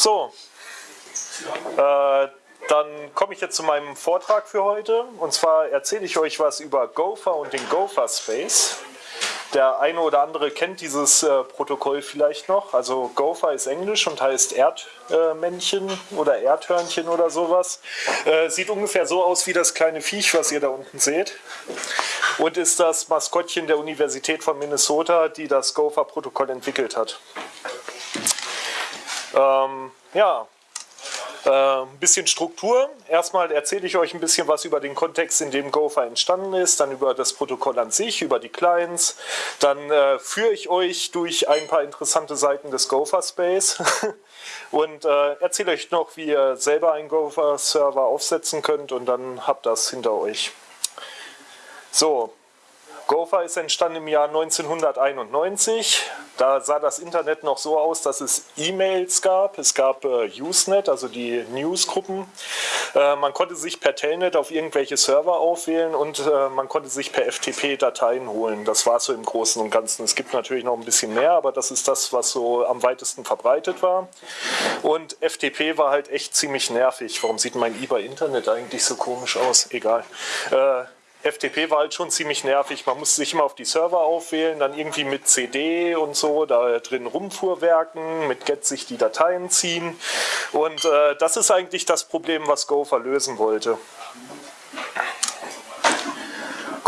So, äh, dann komme ich jetzt zu meinem Vortrag für heute. Und zwar erzähle ich euch was über Gopher und den Gopher Space. Der eine oder andere kennt dieses äh, Protokoll vielleicht noch. Also Gopher ist Englisch und heißt Erdmännchen äh, oder Erdhörnchen oder sowas. Äh, sieht ungefähr so aus wie das kleine Viech, was ihr da unten seht. Und ist das Maskottchen der Universität von Minnesota, die das Gopher-Protokoll entwickelt hat. Ähm, ja, äh, ein bisschen Struktur. Erstmal erzähle ich euch ein bisschen was über den Kontext, in dem Gopher entstanden ist, dann über das Protokoll an sich, über die Clients. Dann äh, führe ich euch durch ein paar interessante Seiten des Gopher Space und äh, erzähle euch noch, wie ihr selber einen Gopher Server aufsetzen könnt und dann habt das hinter euch. So, Gopher ist entstanden im Jahr 1991. Da sah das Internet noch so aus, dass es E-Mails gab. Es gab äh, Usenet, also die Newsgruppen. Äh, man konnte sich per Telnet auf irgendwelche Server aufwählen und äh, man konnte sich per FTP Dateien holen. Das war so im Großen und Ganzen. Es gibt natürlich noch ein bisschen mehr, aber das ist das, was so am weitesten verbreitet war. Und FTP war halt echt ziemlich nervig. Warum sieht mein eBay-Internet eigentlich so komisch aus? Egal. Äh, FTP war halt schon ziemlich nervig. Man musste sich immer auf die Server aufwählen, dann irgendwie mit CD und so da drin rumfuhrwerken, mit Get sich die Dateien ziehen. Und äh, das ist eigentlich das Problem, was Gopher lösen wollte.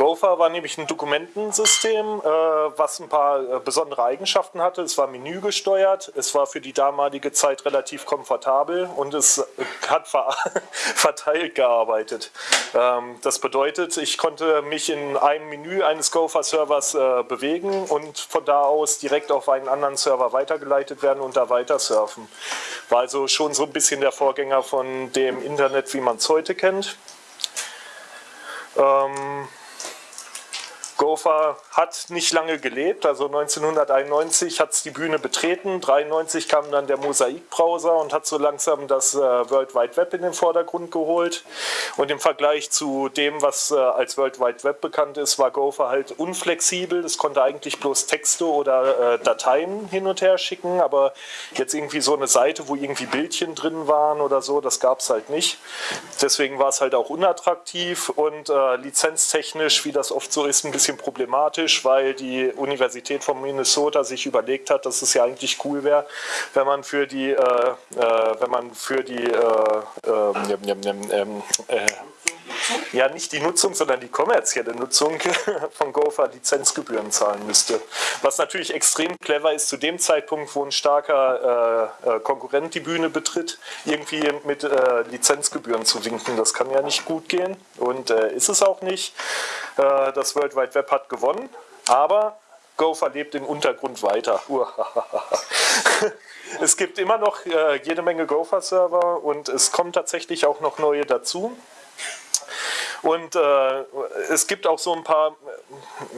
Gopher war nämlich ein Dokumentensystem, äh, was ein paar äh, besondere Eigenschaften hatte. Es war menügesteuert, es war für die damalige Zeit relativ komfortabel und es äh, hat verteilt gearbeitet. Ähm, das bedeutet, ich konnte mich in einem Menü eines Gopher-Servers bewegen und von da aus direkt auf einen anderen Server weitergeleitet werden und da weiter surfen. War also schon so ein bisschen der Vorgänger von dem Internet, wie man es heute kennt. Ähm, Gopher hat nicht lange gelebt, also 1991 hat es die Bühne betreten, 1993 kam dann der Mosaik-Browser und hat so langsam das äh, World Wide Web in den Vordergrund geholt. Und im Vergleich zu dem, was äh, als World Wide Web bekannt ist, war Gopher halt unflexibel. Es konnte eigentlich bloß Texte oder äh, Dateien hin und her schicken, aber jetzt irgendwie so eine Seite, wo irgendwie Bildchen drin waren oder so, das gab es halt nicht. Deswegen war es halt auch unattraktiv und äh, lizenztechnisch, wie das oft so ist, ein bisschen bisschen problematisch, weil die Universität von Minnesota sich überlegt hat, dass es ja eigentlich cool wäre, wenn man für die, äh, äh, wenn man für die, äh, ähm, äh, ja nicht die Nutzung, sondern die kommerzielle Nutzung von Gopher Lizenzgebühren zahlen müsste. Was natürlich extrem clever ist zu dem Zeitpunkt, wo ein starker äh, äh, Konkurrent die Bühne betritt, irgendwie mit äh, Lizenzgebühren zu winken. Das kann ja nicht gut gehen und äh, ist es auch nicht. Äh, das World Wide Web hat gewonnen, aber Gopher lebt im Untergrund weiter. es gibt immer noch äh, jede Menge Gopher-Server und es kommen tatsächlich auch noch neue dazu. Und äh, es gibt auch so ein paar,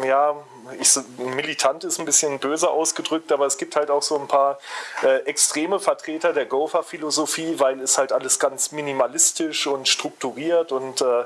ja, ich, militant ist ein bisschen böse ausgedrückt, aber es gibt halt auch so ein paar äh, extreme Vertreter der Gopher-Philosophie, weil es halt alles ganz minimalistisch und strukturiert und äh,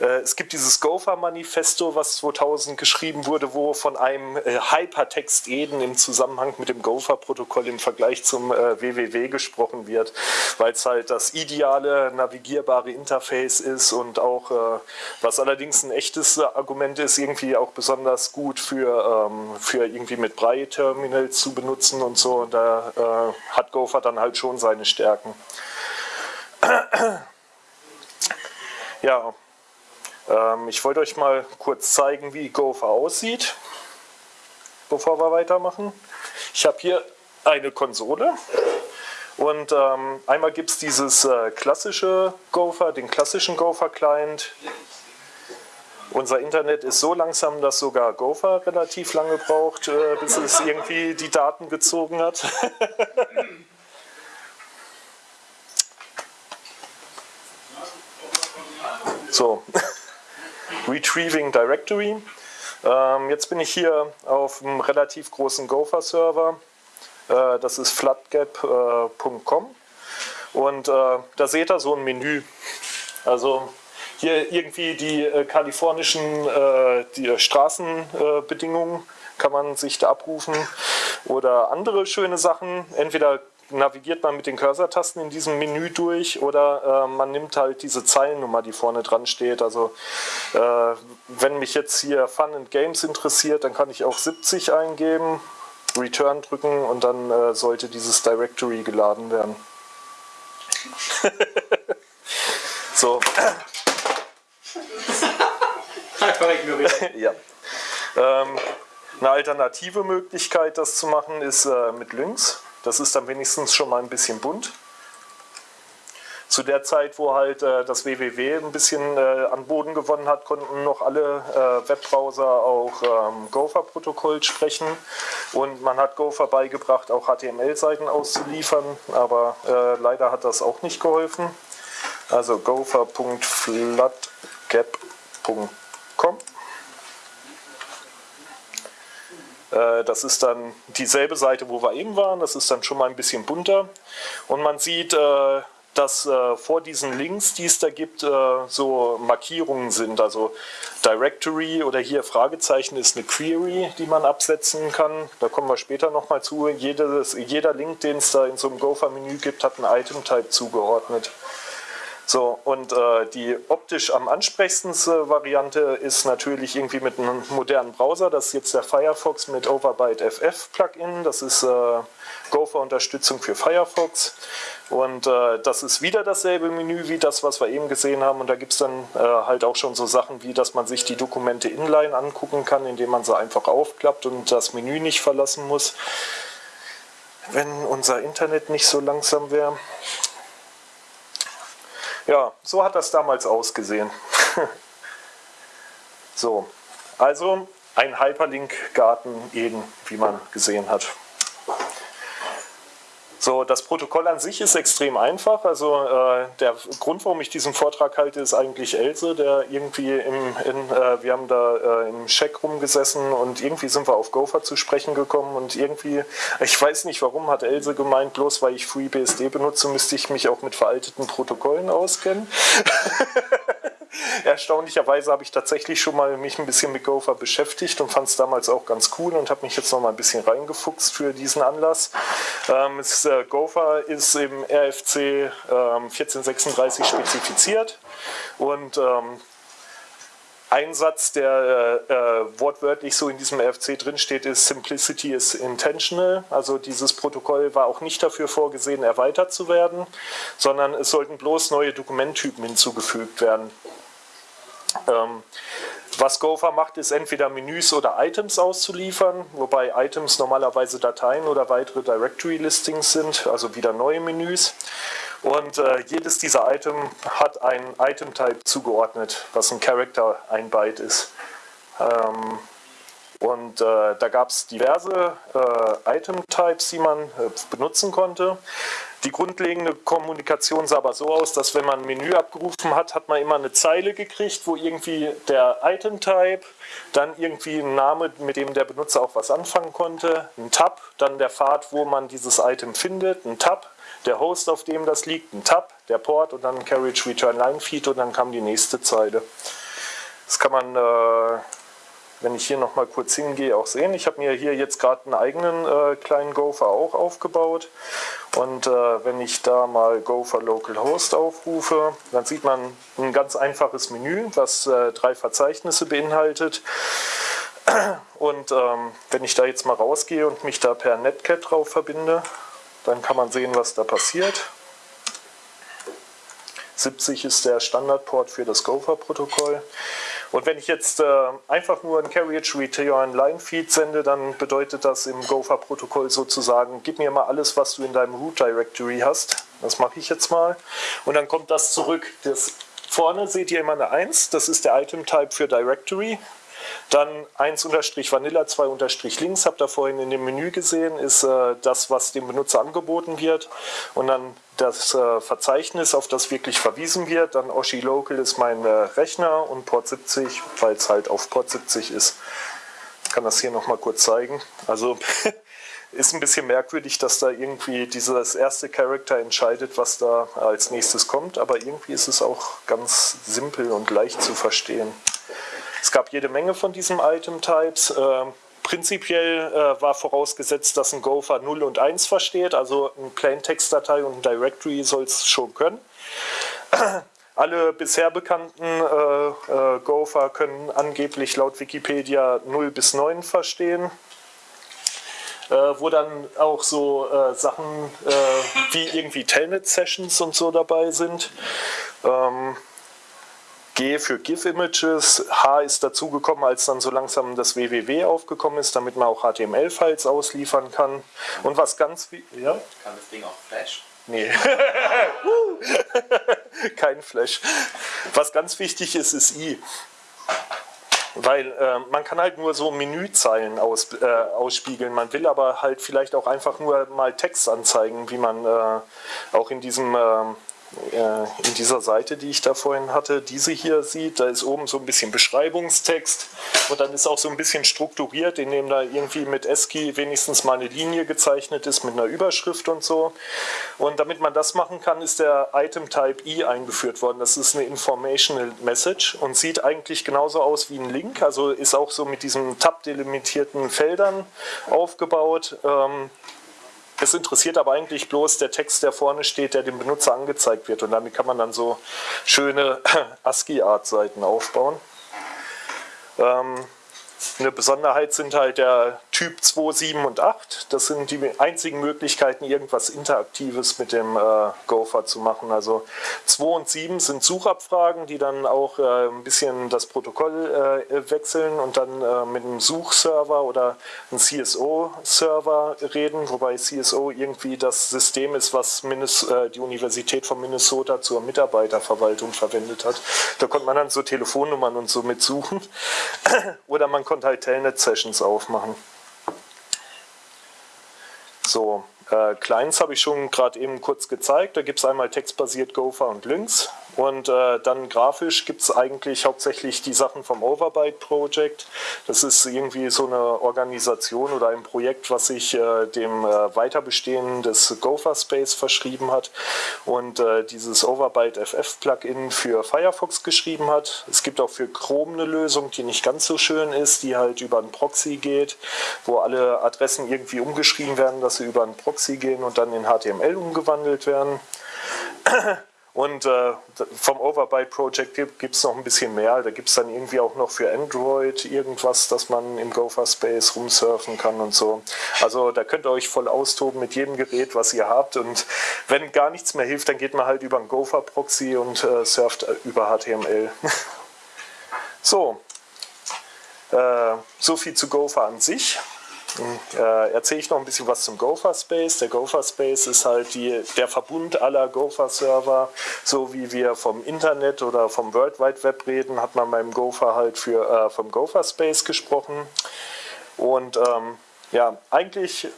äh es gibt dieses Gopher-Manifesto, was 2000 geschrieben wurde, wo von einem äh, Hypertext Eden im Zusammenhang mit dem Gopher-Protokoll im Vergleich zum WWW äh, gesprochen wird, weil es halt das ideale navigierbare Interface ist und auch was allerdings ein echtes Argument ist, irgendwie auch besonders gut für, ähm, für irgendwie mit Brei-Terminals zu benutzen und so. Und da äh, hat Gopher dann halt schon seine Stärken. ja, ähm, ich wollte euch mal kurz zeigen, wie Gopher aussieht, bevor wir weitermachen. Ich habe hier eine Konsole. Und ähm, einmal gibt es dieses äh, klassische Gopher, den klassischen Gopher-Client. Unser Internet ist so langsam, dass sogar Gopher relativ lange braucht, äh, bis es irgendwie die Daten gezogen hat. so, Retrieving Directory. Ähm, jetzt bin ich hier auf einem relativ großen Gopher-Server. Äh, das ist flatgap.com. Äh, Und äh, da seht ihr so ein Menü. Also hier irgendwie die äh, kalifornischen äh, die Straßenbedingungen kann man sich da abrufen oder andere schöne Sachen. Entweder navigiert man mit den Cursor-Tasten in diesem Menü durch oder äh, man nimmt halt diese Zeilennummer, die vorne dran steht. Also äh, wenn mich jetzt hier Fun and Games interessiert, dann kann ich auch 70 eingeben, Return drücken und dann äh, sollte dieses Directory geladen werden. so. Einfach ignorieren. ja. Ähm, eine alternative Möglichkeit, das zu machen, ist äh, mit Lynx. Das ist dann wenigstens schon mal ein bisschen bunt. Zu der Zeit, wo halt äh, das WWW ein bisschen äh, an Boden gewonnen hat, konnten noch alle äh, Webbrowser auch ähm, Gopher-Protokoll sprechen. Und man hat Gopher beigebracht, auch HTML-Seiten auszuliefern, aber äh, leider hat das auch nicht geholfen. Also gopher.floodgap.com Äh, das ist dann dieselbe Seite, wo wir eben waren. Das ist dann schon mal ein bisschen bunter. Und man sieht, äh, dass äh, vor diesen Links, die es da gibt, so Markierungen sind. Also Directory oder hier Fragezeichen ist eine Query, die man absetzen kann. Da kommen wir später nochmal zu. Jedes, jeder Link, den es da in so einem Gopher-Menü gibt, hat einen Item-Type zugeordnet. So, und äh, die optisch am ansprechendste Variante ist natürlich irgendwie mit einem modernen Browser. Das ist jetzt der Firefox mit Overbyte FF Plugin. Das ist äh, Gopher-Unterstützung für Firefox. Und äh, das ist wieder dasselbe Menü wie das, was wir eben gesehen haben. Und da gibt es dann äh, halt auch schon so Sachen wie, dass man sich die Dokumente inline angucken kann, indem man sie einfach aufklappt und das Menü nicht verlassen muss. Wenn unser Internet nicht so langsam wäre. Ja, so hat das damals ausgesehen. so, also ein Hyperlink-Garten eben, wie man gesehen hat. So, das Protokoll an sich ist extrem einfach. Also äh, der Grund, warum ich diesen Vortrag halte, ist eigentlich Else, der irgendwie im, in, äh, wir haben da äh, im Check rumgesessen und irgendwie sind wir auf Gopher zu sprechen gekommen und irgendwie, ich weiß nicht warum, hat Else gemeint, bloß weil ich FreeBSD benutze, müsste ich mich auch mit veralteten Protokollen auskennen. Erstaunlicherweise habe ich tatsächlich schon mal mich ein bisschen mit Gopher beschäftigt und fand es damals auch ganz cool und habe mich jetzt noch mal ein bisschen reingefuchst für diesen Anlass. Ähm, es, äh, Gopher ist im RFC ähm, 1436 spezifiziert und ähm, ein Satz, der äh, äh, wortwörtlich so in diesem RFC drinsteht, ist Simplicity is intentional. Also dieses Protokoll war auch nicht dafür vorgesehen, erweitert zu werden, sondern es sollten bloß neue Dokumenttypen hinzugefügt werden. Ähm, was Gopher macht, ist entweder Menüs oder Items auszuliefern, wobei Items normalerweise Dateien oder weitere Directory-Listings sind, also wieder neue Menüs. Und äh, jedes dieser Item hat ein Item-Type zugeordnet, was ein Character, ein Byte ist. Ähm, und äh, da gab es diverse äh, Item-Types, die man äh, benutzen konnte. Die grundlegende Kommunikation sah aber so aus, dass wenn man ein Menü abgerufen hat, hat man immer eine Zeile gekriegt, wo irgendwie der Item-Type, dann irgendwie ein Name, mit dem der Benutzer auch was anfangen konnte, ein Tab, dann der Pfad, wo man dieses Item findet, ein Tab, der Host, auf dem das liegt, ein Tab, der Port und dann Carriage Return Line Feed und dann kam die nächste Zeile. Das kann man äh, wenn ich hier noch mal kurz hingehe, auch sehen. Ich habe mir hier jetzt gerade einen eigenen äh, kleinen Gopher auch aufgebaut. Und äh, wenn ich da mal Gopher Localhost aufrufe, dann sieht man ein ganz einfaches Menü, das äh, drei Verzeichnisse beinhaltet. Und ähm, wenn ich da jetzt mal rausgehe und mich da per Netcat drauf verbinde, dann kann man sehen, was da passiert. 70 ist der Standardport für das Gopher-Protokoll. Und wenn ich jetzt äh, einfach nur ein Carriage Return Line Feed sende, dann bedeutet das im Gopher-Protokoll sozusagen, gib mir mal alles, was du in deinem Root Directory hast. Das mache ich jetzt mal. Und dann kommt das zurück. Das vorne seht ihr immer eine 1, das ist der Item Type für Directory. Dann 1-Vanilla, 2-Links, habt ihr vorhin in dem Menü gesehen, ist äh, das, was dem Benutzer angeboten wird. Und dann das äh, Verzeichnis, auf das wirklich verwiesen wird. Dann Oshi Local ist mein äh, Rechner und Port 70, weil es halt auf Port 70 ist. Ich kann das hier nochmal kurz zeigen. Also ist ein bisschen merkwürdig, dass da irgendwie dieses erste Charakter entscheidet, was da als nächstes kommt. Aber irgendwie ist es auch ganz simpel und leicht zu verstehen. Es gab jede Menge von diesen Item-Types. Äh, prinzipiell äh, war vorausgesetzt, dass ein Gopher 0 und 1 versteht, also ein Plaintext-Datei und ein Directory soll es schon können. Alle bisher bekannten äh, äh, Gopher können angeblich laut Wikipedia 0 bis 9 verstehen. Äh, wo dann auch so äh, Sachen äh, wie irgendwie Telnet-Sessions und so dabei sind. Ähm, G für GIF-Images, H ist dazugekommen, als dann so langsam das WWW aufgekommen ist, damit man auch HTML-Files ausliefern kann. Und was ganz... Ja? Kann das Ding auch Flash? Nee. Kein Flash. Was ganz wichtig ist, ist I. Weil äh, man kann halt nur so Menüzeilen aus, äh, ausspiegeln. Man will aber halt vielleicht auch einfach nur mal Text anzeigen, wie man äh, auch in diesem ähm, äh, in dieser Seite, die ich da vorhin hatte, diese hier sieht, da ist oben so ein bisschen Beschreibungstext und dann ist auch so ein bisschen strukturiert, indem da irgendwie mit ASCII wenigstens mal eine Linie gezeichnet ist mit einer Überschrift und so. Und damit man das machen kann, ist der Item Type I eingeführt worden. Das ist eine Informational Message und sieht eigentlich genauso aus wie ein Link, also ist auch so mit diesen tab-delimitierten Feldern aufgebaut. Ähm, es interessiert aber eigentlich bloß der Text, der vorne steht, der dem Benutzer angezeigt wird. Und damit kann man dann so schöne ASCII-Art-Seiten aufbauen. Ähm, eine Besonderheit sind halt der Typ 2, 7 und 8. Das sind die einzigen Möglichkeiten, irgendwas Interaktives mit dem äh, Gopher zu machen. Also 2 und 7 sind Suchabfragen, die dann auch äh, ein bisschen das Protokoll äh, wechseln und dann äh, mit einem Suchserver oder einem CSO-Server reden, wobei CSO irgendwie das System ist, was Minnes äh, die Universität von Minnesota zur Mitarbeiterverwaltung verwendet hat. Da konnte man dann so Telefonnummern und so mitsuchen. oder man konnte halt Telnet-Sessions aufmachen. So, äh, Clients habe ich schon gerade eben kurz gezeigt. Da gibt es einmal textbasiert Gopher und Lynx. Und äh, dann grafisch gibt es eigentlich hauptsächlich die Sachen vom Overbyte Project. Das ist irgendwie so eine Organisation oder ein Projekt, was sich äh, dem äh, Weiterbestehen des Gopher Space verschrieben hat und äh, dieses Overbyte FF Plugin für Firefox geschrieben hat. Es gibt auch für Chrome eine Lösung, die nicht ganz so schön ist, die halt über einen Proxy geht, wo alle Adressen irgendwie umgeschrieben werden, dass sie über einen Proxy gehen und dann in HTML umgewandelt werden. Und äh, vom Overbyte Project gibt es noch ein bisschen mehr. Da gibt es dann irgendwie auch noch für Android irgendwas, dass man im Gopher Space rumsurfen kann und so. Also da könnt ihr euch voll austoben mit jedem Gerät, was ihr habt. Und wenn gar nichts mehr hilft, dann geht man halt über einen Gopher Proxy und äh, surft über HTML. so, äh, so viel zu Gopher an sich äh, erzähle ich noch ein bisschen was zum Gopher Space. Der Gopher Space ist halt die, der Verbund aller Gopher Server. So wie wir vom Internet oder vom World Wide Web reden, hat man beim Gopher halt für, äh, vom Gopher Space gesprochen. Und ähm, ja, eigentlich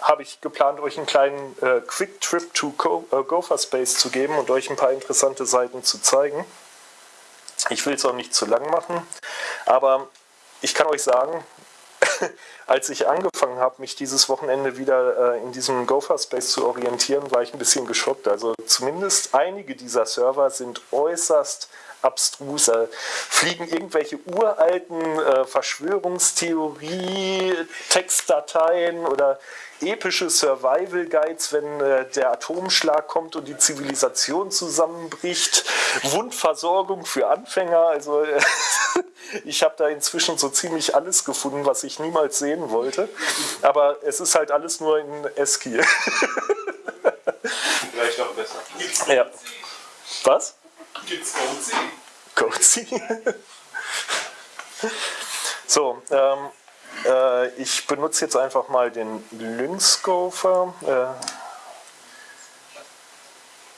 habe ich geplant, euch einen kleinen äh, Quick Trip to Go, äh, Gopher Space zu geben und euch ein paar interessante Seiten zu zeigen. Ich will es auch nicht zu lang machen, aber ich kann euch sagen, als ich angefangen habe, mich dieses Wochenende wieder äh, in diesem Gopher Space zu orientieren, war ich ein bisschen geschockt. Also zumindest einige dieser Server sind äußerst abstrus. Da fliegen irgendwelche uralten äh, Verschwörungstheorie-Textdateien oder epische Survival Guides, wenn äh, der Atomschlag kommt und die Zivilisation zusammenbricht. Wundversorgung für Anfänger. Also äh, ich habe da inzwischen so ziemlich alles gefunden, was ich niemals sehen wollte. Aber es ist halt alles nur in ASCII. Vielleicht auch besser. Ja. Was? Gibt's Code Cozy. so, ähm, äh, ich benutze jetzt einfach mal den Lynx Gopher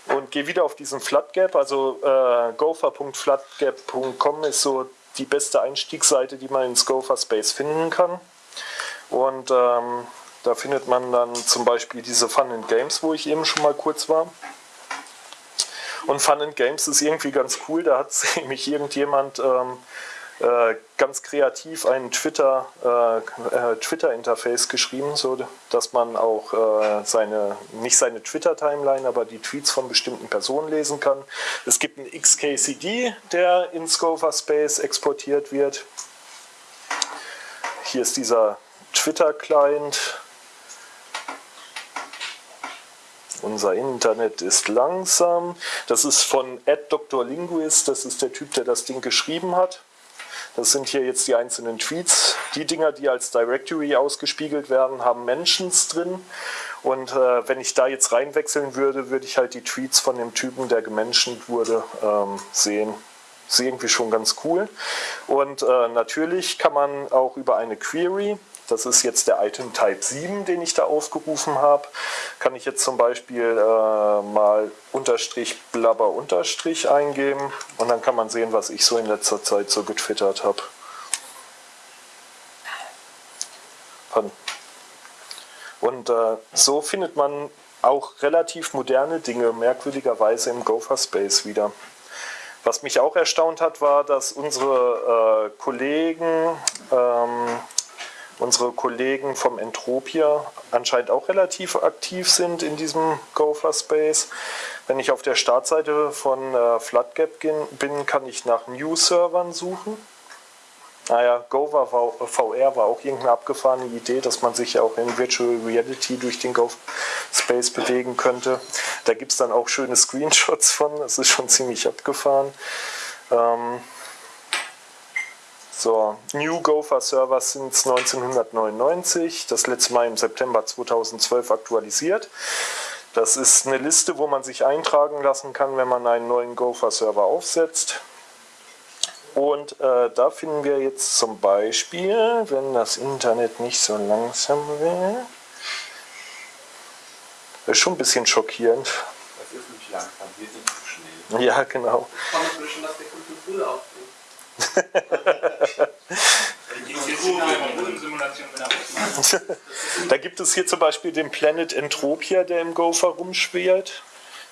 äh, und gehe wieder auf diesen Floodgap. Also äh, gopher.floodgap.com ist so die beste Einstiegsseite, die man ins Gopher Space finden kann. Und ähm, da findet man dann zum Beispiel diese Fun and Games, wo ich eben schon mal kurz war. Und Fun and Games ist irgendwie ganz cool. Da hat nämlich irgendjemand ähm, äh, ganz kreativ ein Twitter, äh, äh, Twitter-Interface geschrieben, so dass man auch äh, seine, nicht seine Twitter-Timeline, aber die Tweets von bestimmten Personen lesen kann. Es gibt einen XKCD, der in Scover Space exportiert wird. hier ist dieser Twitter-Client. Unser Internet ist langsam. Das ist von @drlinguist. Das ist der Typ, der das Ding geschrieben hat. Das sind hier jetzt die einzelnen Tweets. Die Dinger, die als Directory ausgespiegelt werden, haben Mentions drin. Und äh, wenn ich da jetzt reinwechseln würde, würde ich halt die Tweets von dem Typen, der gementioned wurde, ähm, sehen. Ist irgendwie schon ganz cool. Und äh, natürlich kann man auch über eine Query, das ist jetzt der Item Type 7, den ich da aufgerufen habe, kann ich jetzt zum Beispiel äh, mal Unterstrich Blabber Unterstrich eingeben und dann kann man sehen, was ich so in letzter Zeit so getwittert habe. Und äh, so findet man auch relativ moderne Dinge merkwürdigerweise im Gopher Space wieder. Was mich auch erstaunt hat, war, dass unsere äh, Kollegen, ähm, unsere Kollegen vom Entropia anscheinend auch relativ aktiv sind in diesem Gopher Space. Wenn ich auf der Startseite von äh, Floodgap bin, kann ich nach New-Servern suchen. Naja, ah Gopher VR war auch irgendeine abgefahrene Idee, dass man sich ja auch in Virtual Reality durch den Go Space bewegen könnte. Da gibt es dann auch schöne Screenshots von, das ist schon ziemlich abgefahren. Ähm so, New Gopher Server sind 1999, das letzte Mal im September 2012 aktualisiert. Das ist eine Liste, wo man sich eintragen lassen kann, wenn man einen neuen Gopher Server aufsetzt. Und äh, da finden wir jetzt zum Beispiel, wenn das Internet nicht so langsam wäre, ist schon ein bisschen schockierend. Das ist nicht langsam, wir sind zu schnell. Ja, genau. da gibt es hier zum Beispiel den Planet Entropia, der im Gopher rumschwirrt.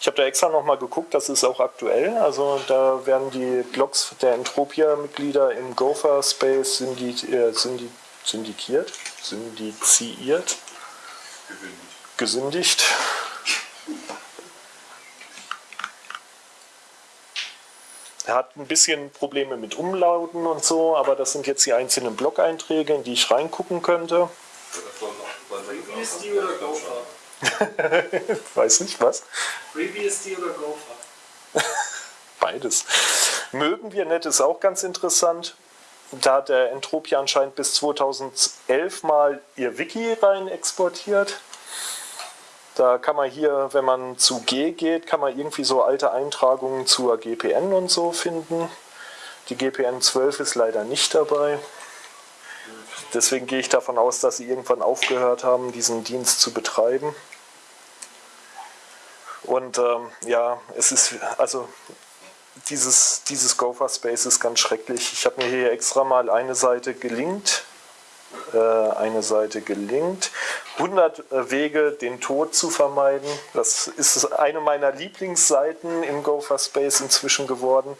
Ich habe da extra nochmal geguckt, das ist auch aktuell. Also da werden die Blogs der Entropia-Mitglieder im Gopher Space syndi äh, syndi syndikiert, syndiziert, gesündigt. Er hat ein bisschen Probleme mit Umlauten und so, aber das sind jetzt die einzelnen Blog-Einträge, in die ich reingucken könnte. Die oder Gopher? Weiß nicht, was? FreeBSD oder Gopher? Beides. Mögen wir nett ist auch ganz interessant. Da hat der Entropia anscheinend bis 2011 mal ihr Wiki rein exportiert. Da kann man hier, wenn man zu G geht, kann man irgendwie so alte Eintragungen zur GPN und so finden. Die GPN 12 ist leider nicht dabei. Deswegen gehe ich davon aus, dass sie irgendwann aufgehört haben, diesen Dienst zu betreiben. Und ähm, ja, es ist, also dieses, dieses Gopher Space ist ganz schrecklich. Ich habe mir hier extra mal eine Seite gelinkt, äh, eine Seite gelinkt. 100 äh, Wege, den Tod zu vermeiden. Das ist eine meiner Lieblingsseiten im Gopher Space inzwischen geworden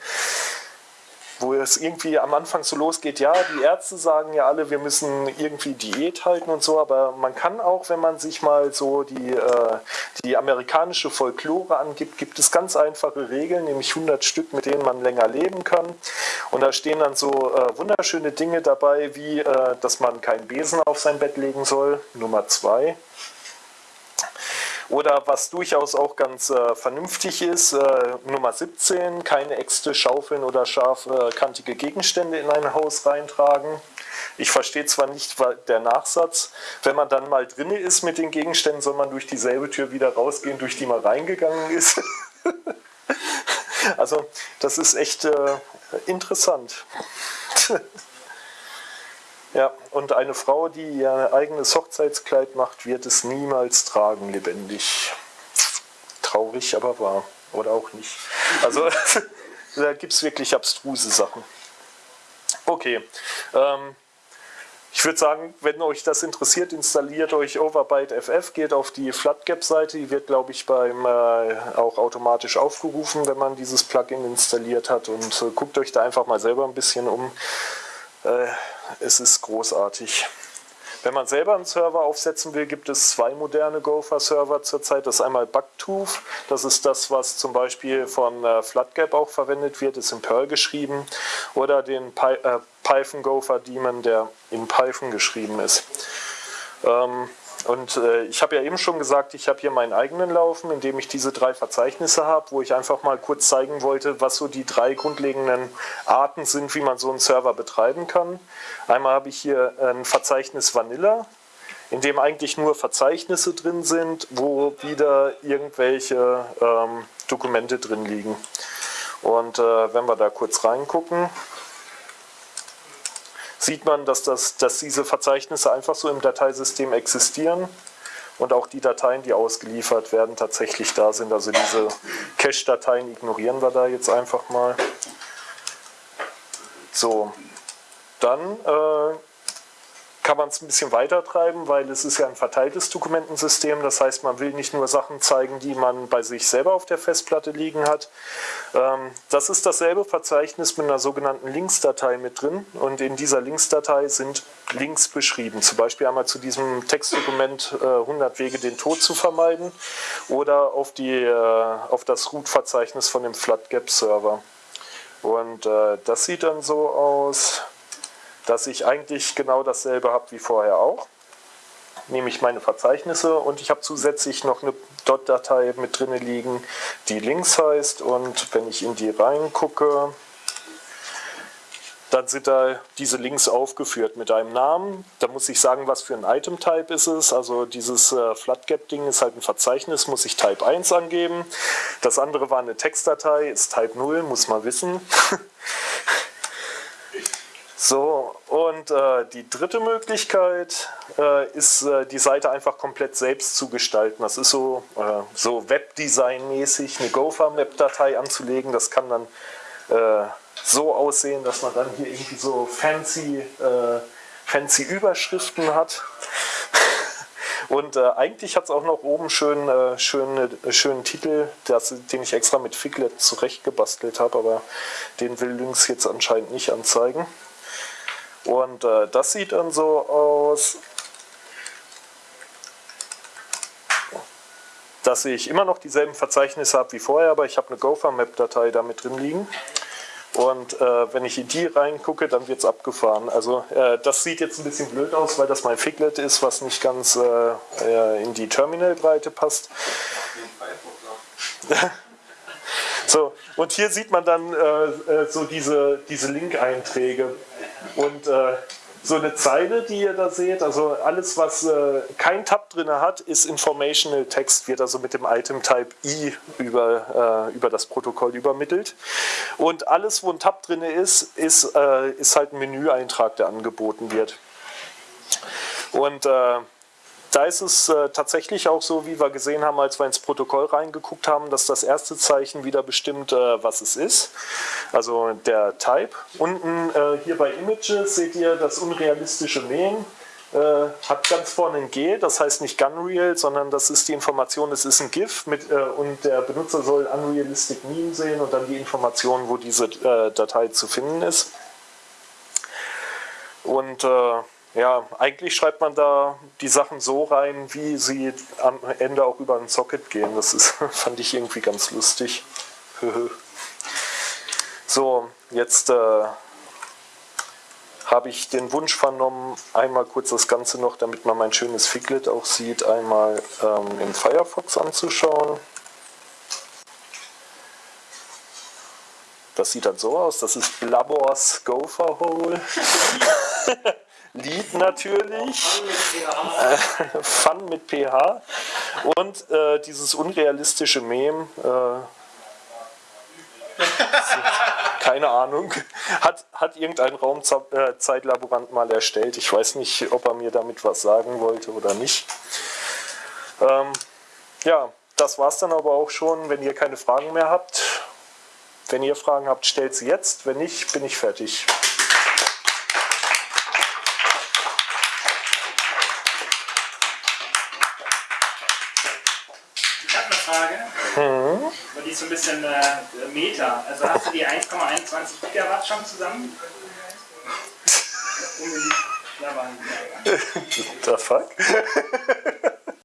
wo es irgendwie am Anfang so losgeht, ja, die Ärzte sagen ja alle, wir müssen irgendwie Diät halten und so, aber man kann auch, wenn man sich mal so die, äh, die amerikanische Folklore angibt, gibt es ganz einfache Regeln, nämlich 100 Stück, mit denen man länger leben kann. Und da stehen dann so äh, wunderschöne Dinge dabei, wie, äh, dass man keinen Besen auf sein Bett legen soll, Nummer zwei. Oder was durchaus auch ganz äh, vernünftig ist, äh, Nummer 17, keine Äxte, Schaufeln oder scharfkantige Gegenstände in ein Haus reintragen. Ich verstehe zwar nicht der Nachsatz, wenn man dann mal drinne ist mit den Gegenständen, soll man durch dieselbe Tür wieder rausgehen, durch die man reingegangen ist. also das ist echt äh, interessant. Ja, und eine Frau, die ihr eigenes Hochzeitskleid macht, wird es niemals tragen, lebendig. Traurig, aber wahr. Oder auch nicht. Also, da gibt es wirklich abstruse Sachen. Okay. Ähm, ich würde sagen, wenn euch das interessiert, installiert euch Overbyte FF, geht auf die Floodgap-Seite, die wird, glaube ich, beim äh, auch automatisch aufgerufen, wenn man dieses Plugin installiert hat und äh, guckt euch da einfach mal selber ein bisschen um. Äh, es ist großartig. Wenn man selber einen Server aufsetzen will, gibt es zwei moderne Gopher-Server zurzeit. Das ist einmal Bugtooth, das ist das, was zum Beispiel von äh, Floodgap auch verwendet wird, ist in Perl geschrieben. Oder den Py äh, Python Gopher Daemon, der in Python geschrieben ist. Ähm, und äh, ich habe ja eben schon gesagt, ich habe hier meinen eigenen Laufen, in dem ich diese drei Verzeichnisse habe, wo ich einfach mal kurz zeigen wollte, was so die drei grundlegenden Arten sind, wie man so einen Server betreiben kann. Einmal habe ich hier ein Verzeichnis Vanilla, in dem eigentlich nur Verzeichnisse drin sind, wo wieder irgendwelche ähm, Dokumente drin liegen. Und äh, wenn wir da kurz reingucken, sieht man, dass, das, dass diese Verzeichnisse einfach so im Dateisystem existieren und auch die Dateien, die ausgeliefert werden, tatsächlich da sind. Also diese Cache-Dateien ignorieren wir da jetzt einfach mal. So, dann äh, kann man es ein bisschen weiter treiben, weil es ist ja ein verteiltes Dokumentensystem. Das heißt, man will nicht nur Sachen zeigen, die man bei sich selber auf der Festplatte liegen hat. Ähm, das ist dasselbe Verzeichnis mit einer sogenannten Linksdatei mit drin. Und in dieser Linksdatei sind Links beschrieben. Zum Beispiel einmal zu diesem Textdokument 100 äh, Wege, den Tod zu vermeiden. Oder auf, die, äh, auf das Root-Verzeichnis von dem FlatGap-Server. Und äh, das sieht dann so aus dass ich eigentlich genau dasselbe habe wie vorher auch. Nämlich meine Verzeichnisse und ich habe zusätzlich noch eine Dot-Datei mit drin liegen, die links heißt und wenn ich in die reingucke, dann sind da diese Links aufgeführt mit einem Namen. Da muss ich sagen, was für ein Item-Type ist es. Also dieses äh, Flatgap-Ding ist halt ein Verzeichnis, muss ich Type 1 angeben. Das andere war eine Textdatei, ist Type 0, muss man wissen. So, und äh, die dritte Möglichkeit äh, ist, äh, die Seite einfach komplett selbst zu gestalten. Das ist so, äh, so Webdesign-mäßig, eine Gopher-Map-Datei anzulegen. Das kann dann äh, so aussehen, dass man dann hier irgendwie so fancy, äh, fancy Überschriften hat. Und eigentlich hat es auch noch oben schön, schön, schönen Titel, das, den ich extra mit Figlet zurechtgebastelt habe, aber den will Lynx jetzt anscheinend nicht anzeigen. Und äh, das sieht dann so aus, dass ich immer noch dieselben Verzeichnisse habe wie vorher, aber ich habe eine Gopher-Map-Datei da mit drin liegen. Und äh, wenn ich in die reingucke, dann wird es abgefahren. Also äh, das sieht jetzt ein bisschen blöd aus, weil das mein Figlet ist, was nicht ganz äh, in die Terminalbreite passt. so, und hier sieht man dann äh, äh, so diese, diese Link-Einträge. Und äh, so eine Zeile, die ihr da seht, also alles, was äh, kein Tab drin hat, ist Informational Text, wird also mit dem Item-Type I über, äh, über das Protokoll übermittelt. Und alles, wo ein Tab drin ist, ist, äh, ist halt ein Menüeintrag, der angeboten wird. Und äh, da ist es äh, tatsächlich auch so, wie wir gesehen haben, als wir ins Protokoll reingeguckt haben, dass das erste Zeichen wieder bestimmt, äh, was es ist. Also der Type. Unten äh, hier bei Images seht ihr das unrealistische Main. Äh, hat ganz vorne ein G, das heißt nicht Gunreal, sondern das ist die Information, es ist ein GIF mit, äh, und der Benutzer soll Unrealistic Meme sehen und dann die Information, wo diese äh, Datei zu finden ist. Und ja, eigentlich schreibt man da die Sachen so rein, wie sie am Ende auch über ein Socket gehen. Das ist, fand ich irgendwie ganz lustig. so, jetzt äh, habe ich den Wunsch vernommen, einmal kurz das Ganze noch, damit man mein schönes Figlet auch sieht, einmal ähm, im Firefox anzuschauen. Das sieht dann so aus, das ist Blabors Gopher Hole. Lied natürlich, äh, Fun mit PH und äh, dieses unrealistische Mem, äh, keine Ahnung, hat, hat irgendein Raumzeitlaborant mal erstellt. Ich weiß nicht, ob er mir damit was sagen wollte oder nicht. Ähm, ja, das war es dann aber auch schon. Wenn ihr keine Fragen mehr habt, wenn ihr Fragen habt, stellt sie jetzt. Wenn nicht, bin ich fertig. Die so ein bisschen äh, Meter. Also hast du die 1,21 Gigawatt schon zusammen? Um Da waren die. The fuck?